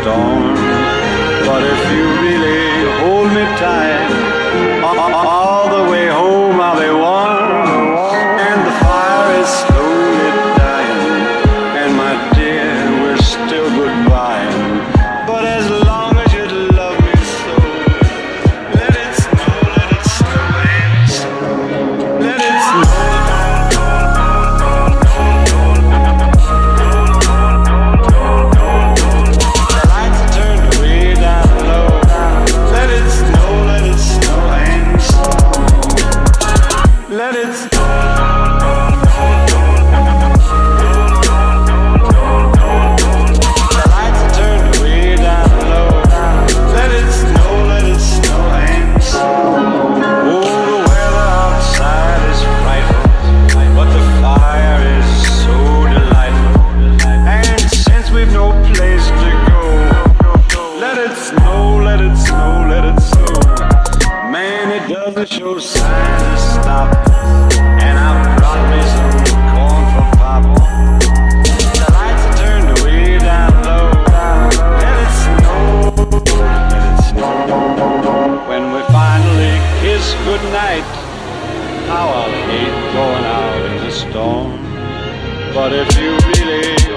storm. But if you really hold me Let it doesn't show signs of stop? And I brought me some corn for Papa The lights are turned way down low. Let it snow, let it snow. When we finally kiss goodnight How I'll hate going out in the storm? But if you really